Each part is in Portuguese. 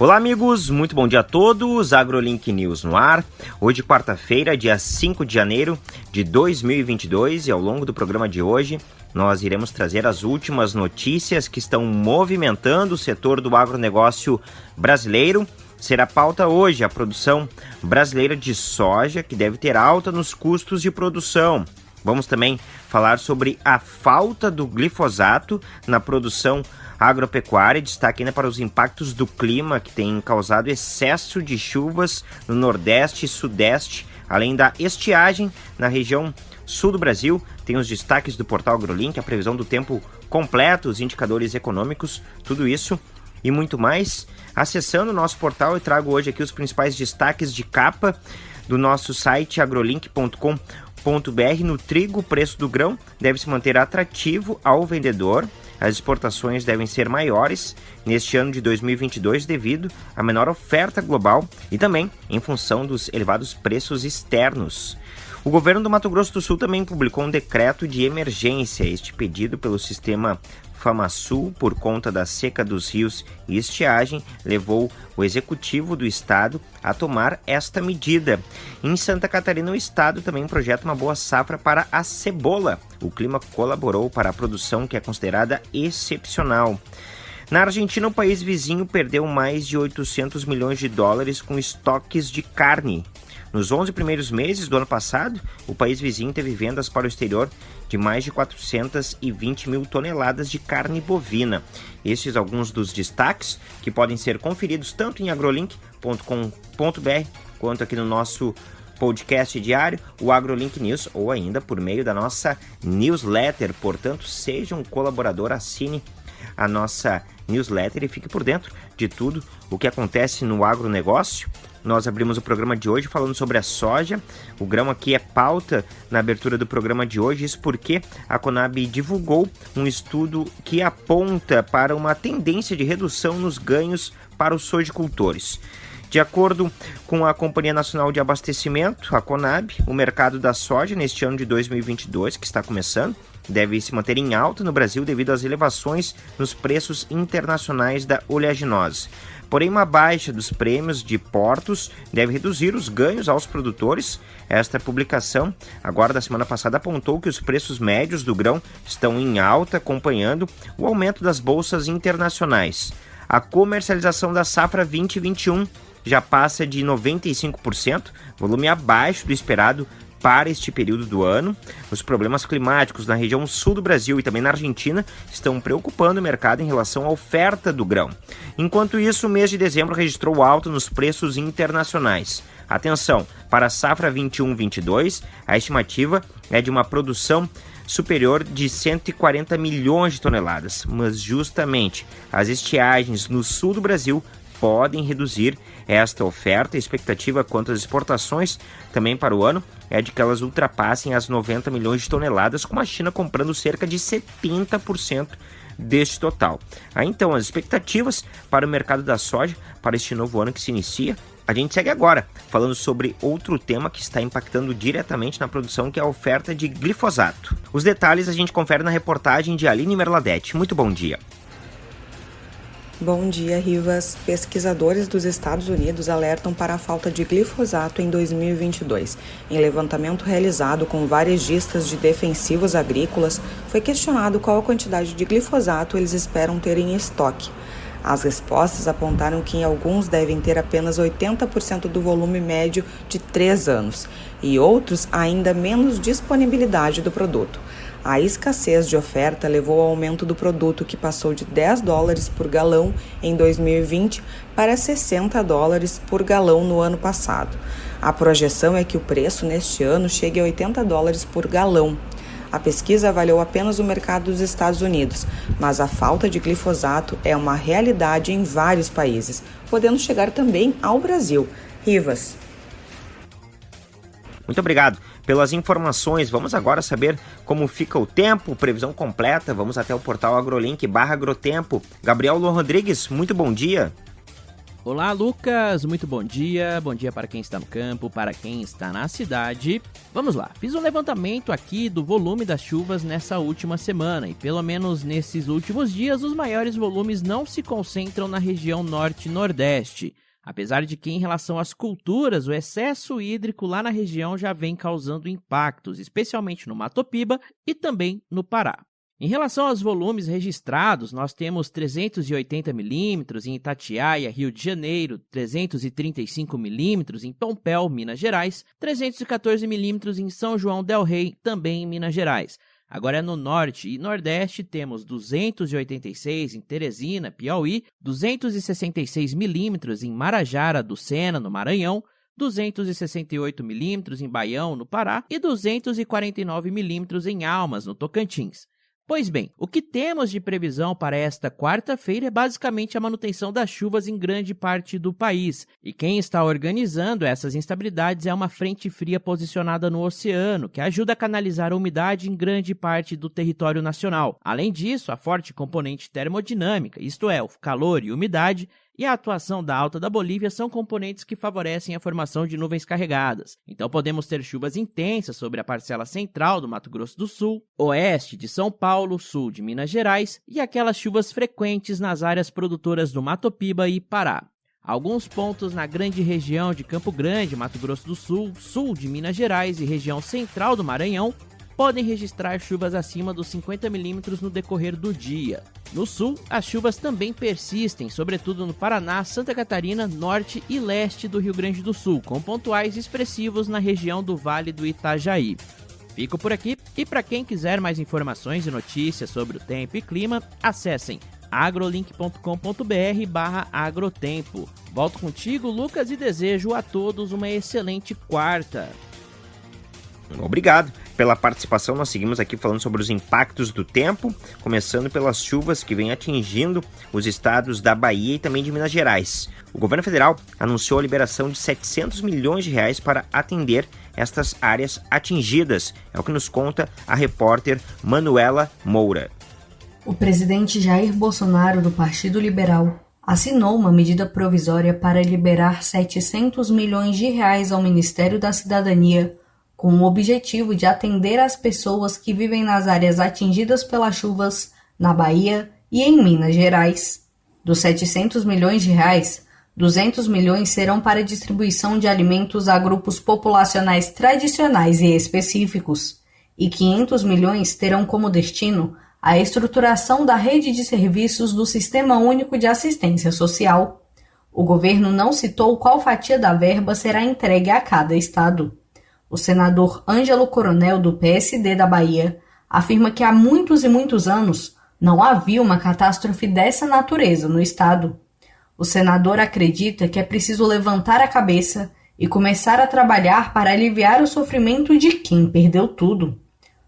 Olá, amigos, muito bom dia a todos. AgroLink News no ar. Hoje, quarta-feira, dia 5 de janeiro de 2022, e ao longo do programa de hoje, nós iremos trazer as últimas notícias que estão movimentando o setor do agronegócio brasileiro. Será pauta hoje a produção brasileira de soja, que deve ter alta nos custos de produção. Vamos também falar sobre a falta do glifosato na produção agropecuária, destaque ainda para os impactos do clima que tem causado excesso de chuvas no Nordeste e Sudeste, além da estiagem na região sul do Brasil. Tem os destaques do portal AgroLink, a previsão do tempo completo, os indicadores econômicos, tudo isso e muito mais. Acessando o nosso portal, eu trago hoje aqui os principais destaques de capa do nosso site agrolink.com.br. No trigo, o preço do grão deve se manter atrativo ao vendedor. As exportações devem ser maiores neste ano de 2022 devido à menor oferta global e também em função dos elevados preços externos. O governo do Mato Grosso do Sul também publicou um decreto de emergência, este pedido pelo sistema FamaSul, por conta da seca dos rios e estiagem, levou o executivo do estado a tomar esta medida. Em Santa Catarina, o estado também projeta uma boa safra para a cebola. O clima colaborou para a produção que é considerada excepcional. Na Argentina, o país vizinho perdeu mais de 800 milhões de dólares com estoques de carne. Nos 11 primeiros meses do ano passado, o país vizinho teve vendas para o exterior de mais de 420 mil toneladas de carne bovina. Estes alguns dos destaques que podem ser conferidos tanto em agrolink.com.br quanto aqui no nosso podcast diário, o AgroLink News, ou ainda por meio da nossa newsletter. Portanto, seja um colaborador, assine a nossa newsletter e fique por dentro de tudo o que acontece no agronegócio nós abrimos o programa de hoje falando sobre a soja. O grão aqui é pauta na abertura do programa de hoje, isso porque a Conab divulgou um estudo que aponta para uma tendência de redução nos ganhos para os sojicultores. De acordo com a Companhia Nacional de Abastecimento, a Conab, o mercado da soja neste ano de 2022, que está começando, deve se manter em alta no Brasil devido às elevações nos preços internacionais da oleaginosa. Porém, uma baixa dos prêmios de portos deve reduzir os ganhos aos produtores. Esta publicação, agora da semana passada, apontou que os preços médios do grão estão em alta, acompanhando o aumento das bolsas internacionais. A comercialização da safra 2021 já passa de 95%, volume abaixo do esperado para este período do ano. Os problemas climáticos na região sul do Brasil e também na Argentina estão preocupando o mercado em relação à oferta do grão. Enquanto isso, o mês de dezembro registrou alta nos preços internacionais. Atenção, para a safra 21-22, a estimativa é de uma produção superior de 140 milhões de toneladas, mas justamente as estiagens no sul do Brasil podem reduzir esta oferta. A expectativa quanto às exportações também para o ano é de que elas ultrapassem as 90 milhões de toneladas, com a China comprando cerca de 70% deste total. Aí então, as expectativas para o mercado da soja para este novo ano que se inicia. A gente segue agora falando sobre outro tema que está impactando diretamente na produção, que é a oferta de glifosato. Os detalhes a gente confere na reportagem de Aline Merladete. Muito bom dia. Bom dia, Rivas. Pesquisadores dos Estados Unidos alertam para a falta de glifosato em 2022. Em levantamento realizado com varejistas de defensivos agrícolas, foi questionado qual a quantidade de glifosato eles esperam ter em estoque. As respostas apontaram que em alguns devem ter apenas 80% do volume médio de 3 anos e outros ainda menos disponibilidade do produto. A escassez de oferta levou ao aumento do produto, que passou de 10 dólares por galão em 2020 para 60 dólares por galão no ano passado. A projeção é que o preço neste ano chegue a 80 dólares por galão. A pesquisa avaliou apenas o mercado dos Estados Unidos, mas a falta de glifosato é uma realidade em vários países, podendo chegar também ao Brasil. Rivas. Muito obrigado pelas informações. Vamos agora saber como fica o tempo, previsão completa. Vamos até o portal AgroLink barra Agrotempo. Gabriel Lô Rodrigues, muito bom dia. Olá, Lucas. Muito bom dia. Bom dia para quem está no campo, para quem está na cidade. Vamos lá. Fiz um levantamento aqui do volume das chuvas nessa última semana e pelo menos nesses últimos dias os maiores volumes não se concentram na região norte nordeste. Apesar de que, em relação às culturas, o excesso hídrico lá na região já vem causando impactos, especialmente no Mato Piba e também no Pará. Em relação aos volumes registrados, nós temos 380 milímetros em Itatiaia, Rio de Janeiro, 335 milímetros em Pompéu, Minas Gerais, 314 milímetros em São João del Rei, também em Minas Gerais. Agora no norte e nordeste temos 286 em Teresina, Piauí, 266 milímetros em Marajara do Sena, no Maranhão, 268 milímetros em Baião, no Pará, e 249 milímetros em Almas, no Tocantins. Pois bem, o que temos de previsão para esta quarta-feira é basicamente a manutenção das chuvas em grande parte do país. E quem está organizando essas instabilidades é uma frente fria posicionada no oceano, que ajuda a canalizar a umidade em grande parte do território nacional. Além disso, a forte componente termodinâmica, isto é, o calor e umidade, e a atuação da alta da Bolívia são componentes que favorecem a formação de nuvens carregadas. Então podemos ter chuvas intensas sobre a parcela central do Mato Grosso do Sul, oeste de São Paulo, sul de Minas Gerais e aquelas chuvas frequentes nas áreas produtoras do Mato Piba e Pará. Alguns pontos na grande região de Campo Grande, Mato Grosso do Sul, sul de Minas Gerais e região central do Maranhão podem registrar chuvas acima dos 50 milímetros no decorrer do dia. No sul, as chuvas também persistem, sobretudo no Paraná, Santa Catarina, norte e leste do Rio Grande do Sul, com pontuais expressivos na região do Vale do Itajaí. Fico por aqui e para quem quiser mais informações e notícias sobre o tempo e clima, acessem agrolink.com.br/agrotempo. Volto contigo, Lucas, e desejo a todos uma excelente quarta. Obrigado pela participação. Nós seguimos aqui falando sobre os impactos do tempo, começando pelas chuvas que vêm atingindo os estados da Bahia e também de Minas Gerais. O governo federal anunciou a liberação de 700 milhões de reais para atender estas áreas atingidas. É o que nos conta a repórter Manuela Moura. O presidente Jair Bolsonaro, do Partido Liberal, assinou uma medida provisória para liberar 700 milhões de reais ao Ministério da Cidadania com o objetivo de atender as pessoas que vivem nas áreas atingidas pelas chuvas na Bahia e em Minas Gerais. Dos 700 milhões de reais, 200 milhões serão para distribuição de alimentos a grupos populacionais tradicionais e específicos, e 500 milhões terão como destino a estruturação da rede de serviços do Sistema Único de Assistência Social. O governo não citou qual fatia da verba será entregue a cada estado. O senador Ângelo Coronel, do PSD da Bahia, afirma que há muitos e muitos anos não havia uma catástrofe dessa natureza no estado. O senador acredita que é preciso levantar a cabeça e começar a trabalhar para aliviar o sofrimento de quem perdeu tudo.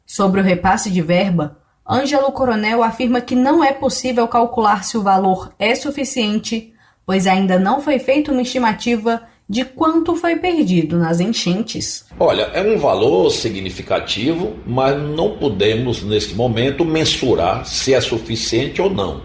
Sobre o repasse de verba, Ângelo Coronel afirma que não é possível calcular se o valor é suficiente, pois ainda não foi feita uma estimativa de quanto foi perdido nas enchentes. Olha, é um valor significativo, mas não podemos neste momento mensurar se é suficiente ou não.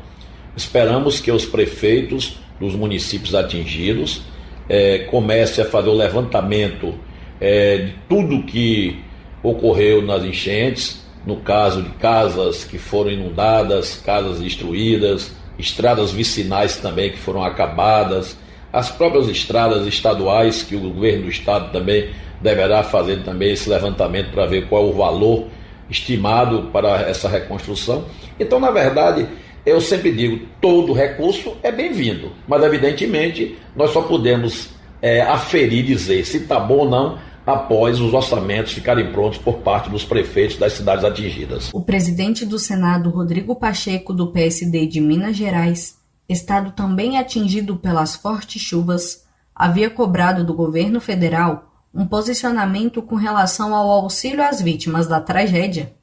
Esperamos que os prefeitos dos municípios atingidos é, comecem a fazer o levantamento é, de tudo que ocorreu nas enchentes, no caso de casas que foram inundadas, casas destruídas, estradas vicinais também que foram acabadas as próprias estradas estaduais, que o governo do estado também deverá fazer também esse levantamento para ver qual é o valor estimado para essa reconstrução. Então, na verdade, eu sempre digo, todo recurso é bem-vindo, mas evidentemente nós só podemos é, aferir dizer se está bom ou não após os orçamentos ficarem prontos por parte dos prefeitos das cidades atingidas. O presidente do Senado, Rodrigo Pacheco, do PSD de Minas Gerais, estado também atingido pelas fortes chuvas, havia cobrado do governo federal um posicionamento com relação ao auxílio às vítimas da tragédia.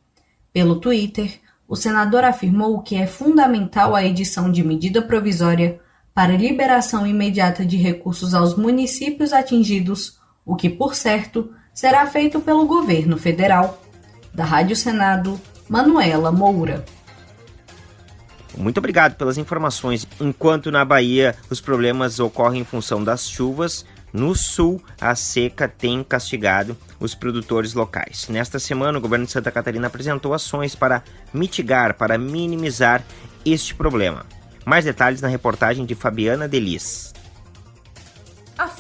Pelo Twitter, o senador afirmou que é fundamental a edição de medida provisória para liberação imediata de recursos aos municípios atingidos, o que, por certo, será feito pelo governo federal. Da Rádio Senado, Manuela Moura. Muito obrigado pelas informações. Enquanto na Bahia os problemas ocorrem em função das chuvas, no sul a seca tem castigado os produtores locais. Nesta semana, o governo de Santa Catarina apresentou ações para mitigar, para minimizar este problema. Mais detalhes na reportagem de Fabiana Delis.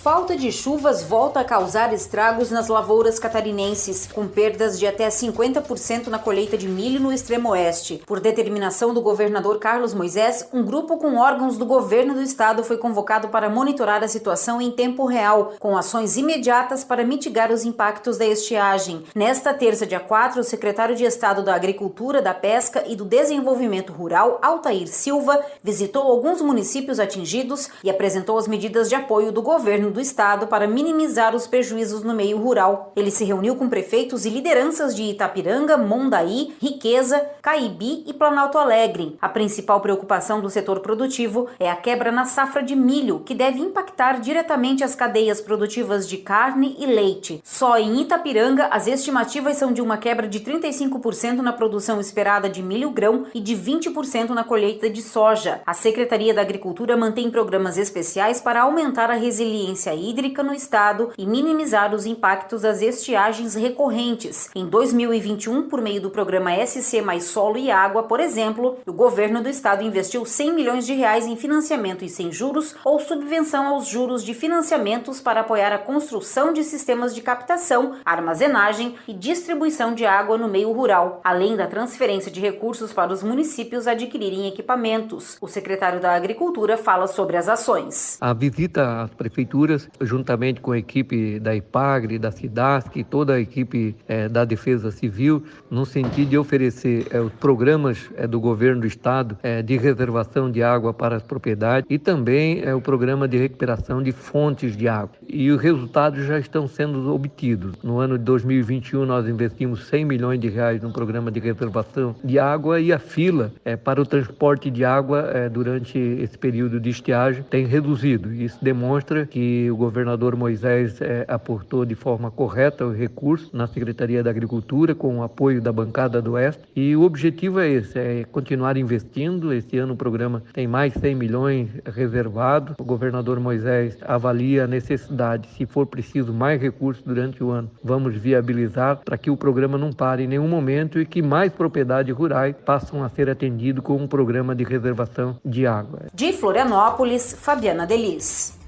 Falta de chuvas volta a causar estragos nas lavouras catarinenses, com perdas de até 50% na colheita de milho no extremo oeste. Por determinação do governador Carlos Moisés, um grupo com órgãos do governo do estado foi convocado para monitorar a situação em tempo real, com ações imediatas para mitigar os impactos da estiagem. Nesta terça, dia 4, o secretário de Estado da Agricultura, da Pesca e do Desenvolvimento Rural, Altair Silva, visitou alguns municípios atingidos e apresentou as medidas de apoio do governo do estado para minimizar os prejuízos no meio rural. Ele se reuniu com prefeitos e lideranças de Itapiranga, Mondaí, Riqueza, Caibi e Planalto Alegre. A principal preocupação do setor produtivo é a quebra na safra de milho, que deve impactar diretamente as cadeias produtivas de carne e leite. Só em Itapiranga, as estimativas são de uma quebra de 35% na produção esperada de milho grão e de 20% na colheita de soja. A Secretaria da Agricultura mantém programas especiais para aumentar a resiliência resiliência hídrica no estado e minimizar os impactos das estiagens recorrentes. Em 2021, por meio do programa SC Mais Solo e Água, por exemplo, o governo do estado investiu 100 milhões de reais em financiamento e sem juros ou subvenção aos juros de financiamentos para apoiar a construção de sistemas de captação, armazenagem e distribuição de água no meio rural, além da transferência de recursos para os municípios adquirirem equipamentos. O secretário da Agricultura fala sobre as ações. A visita às prefeituras juntamente com a equipe da IPAGRE, da SIDASC toda a equipe é, da Defesa Civil, no sentido de oferecer é, os programas é, do governo do estado de reservação de água para as propriedades e também o programa de recuperação de fontes de água. E os resultados já estão sendo obtidos. No ano de 2021 nós investimos 100 milhões de reais no programa de reservação de água e a fila para o transporte de água durante esse período de estiagem tem reduzido. Isso demonstra que o governador Moisés é, aportou de forma correta o recurso na Secretaria da Agricultura com o apoio da bancada do Oeste e o objetivo é esse, é continuar investindo. Esse ano o programa tem mais 100 milhões reservados. O governador Moisés avalia a necessidade, se for preciso mais recursos durante o ano, vamos viabilizar para que o programa não pare em nenhum momento e que mais propriedades rurais passam a ser atendidos com um programa de reservação de água. De Florianópolis, Fabiana Delis.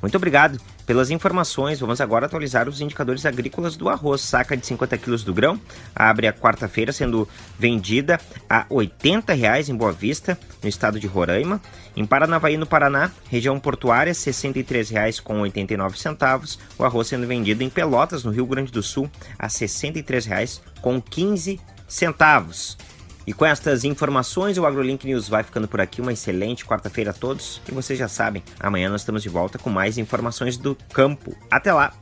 Muito obrigado pelas informações. Vamos agora atualizar os indicadores agrícolas do arroz. Saca de 50 quilos do grão abre a quarta-feira sendo vendida a 80 reais em Boa Vista, no estado de Roraima. Em Paranavaí, no Paraná, região portuária, R$ 63,89 centavos. O arroz sendo vendido em Pelotas, no Rio Grande do Sul, a R$ 63,15 centavos. E com estas informações, o AgroLink News vai ficando por aqui. Uma excelente quarta-feira a todos. E vocês já sabem, amanhã nós estamos de volta com mais informações do campo. Até lá!